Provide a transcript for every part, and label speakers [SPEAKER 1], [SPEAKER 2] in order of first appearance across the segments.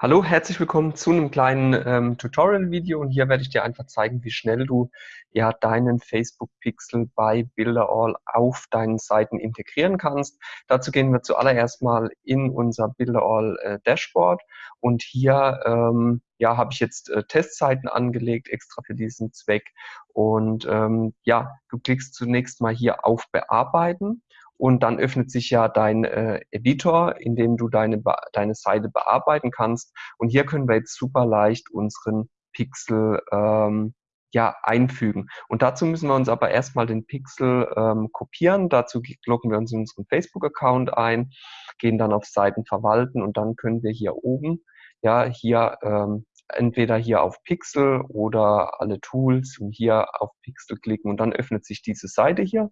[SPEAKER 1] Hallo, herzlich willkommen zu einem kleinen ähm, Tutorial-Video und hier werde ich dir einfach zeigen, wie schnell du ja deinen Facebook-Pixel bei Builderall auf deinen Seiten integrieren kannst. Dazu gehen wir zuallererst mal in unser Builderall äh, Dashboard. Und hier ähm, ja, habe ich jetzt äh, Testseiten angelegt, extra für diesen Zweck. Und ähm, ja, du klickst zunächst mal hier auf Bearbeiten und dann öffnet sich ja dein äh, Editor, in dem du deine, deine Seite bearbeiten kannst. Und hier können wir jetzt super leicht unseren Pixel ähm, ja, einfügen. Und dazu müssen wir uns aber erstmal den Pixel ähm, kopieren. Dazu loggen wir uns in unseren Facebook-Account ein, gehen dann auf Seiten verwalten und dann können wir hier oben, ja, hier ähm, entweder hier auf Pixel oder alle Tools und hier auf Pixel klicken und dann öffnet sich diese Seite hier.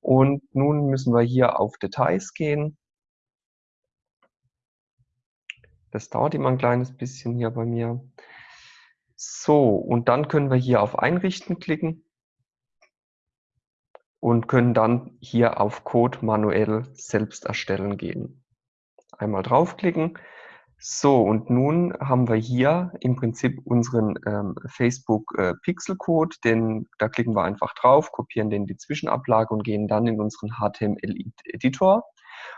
[SPEAKER 1] Und nun müssen wir hier auf Details gehen. Das dauert immer ein kleines bisschen hier bei mir. So, und dann können wir hier auf Einrichten klicken und können dann hier auf Code manuell selbst erstellen gehen. Einmal draufklicken. So, und nun haben wir hier im Prinzip unseren ähm, Facebook äh, Pixel Code, den, da klicken wir einfach drauf, kopieren den die Zwischenablage und gehen dann in unseren HTML Editor.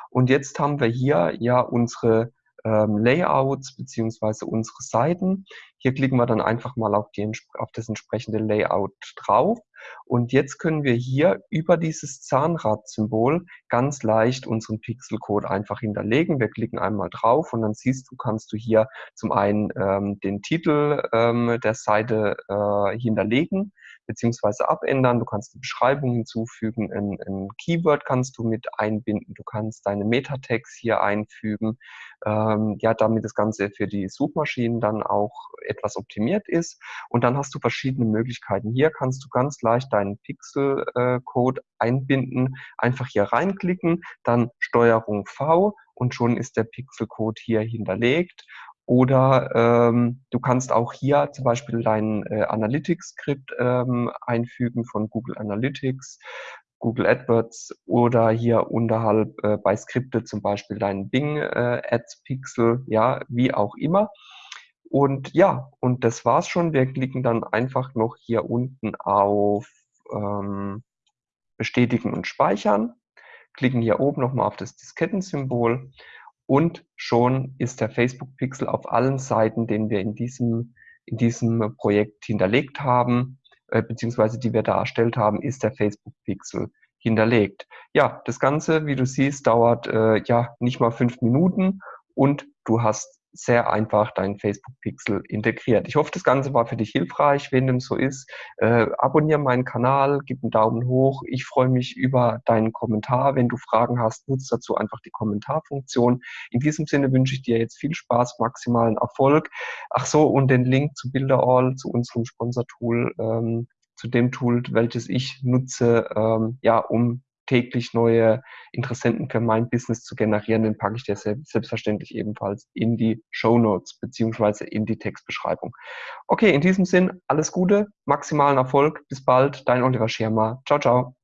[SPEAKER 1] Und jetzt haben wir hier ja unsere ähm, Layouts beziehungsweise unsere Seiten. Hier klicken wir dann einfach mal auf, die, auf das entsprechende Layout drauf. Und jetzt können wir hier über dieses Zahnrad-Symbol ganz leicht unseren Pixelcode einfach hinterlegen. Wir klicken einmal drauf und dann siehst du, kannst du hier zum einen ähm, den Titel ähm, der Seite äh, hinterlegen beziehungsweise abändern. Du kannst eine Beschreibung hinzufügen, ein, ein, Keyword kannst du mit einbinden, du kannst deine Meta-Tags hier einfügen, ähm, ja, damit das Ganze für die Suchmaschinen dann auch etwas optimiert ist. Und dann hast du verschiedene Möglichkeiten. Hier kannst du ganz leicht deinen Pixel-Code einbinden, einfach hier reinklicken, dann Steuerung V und schon ist der Pixel-Code hier hinterlegt oder ähm, du kannst auch hier zum Beispiel dein äh, Analytics-Skript ähm, einfügen von Google Analytics, Google AdWords oder hier unterhalb äh, bei Skripte zum Beispiel dein Bing äh, Ads Pixel, ja, wie auch immer. Und ja, und das war's schon. Wir klicken dann einfach noch hier unten auf ähm, Bestätigen und Speichern, klicken hier oben nochmal auf das Diskettensymbol und schon ist der Facebook Pixel auf allen Seiten, den wir in diesem, in diesem Projekt hinterlegt haben, äh, beziehungsweise die wir da erstellt haben, ist der Facebook Pixel hinterlegt. Ja, das Ganze, wie du siehst, dauert äh, ja nicht mal fünf Minuten und du hast sehr einfach deinen Facebook-Pixel integriert. Ich hoffe, das Ganze war für dich hilfreich. Wenn dem so ist, äh, abonniere meinen Kanal, gib einen Daumen hoch. Ich freue mich über deinen Kommentar. Wenn du Fragen hast, nutze dazu einfach die Kommentarfunktion. In diesem Sinne wünsche ich dir jetzt viel Spaß, maximalen Erfolg. Ach so, und den Link zu Builderall, zu unserem Sponsor-Tool, ähm, zu dem Tool, welches ich nutze, ähm, ja, um täglich neue Interessenten für mein Business zu generieren, den packe ich dir selbstverständlich ebenfalls in die Show Notes beziehungsweise in die Textbeschreibung. Okay, in diesem Sinn, alles Gute, maximalen Erfolg, bis bald, dein Oliver Schirmer. Ciao, ciao.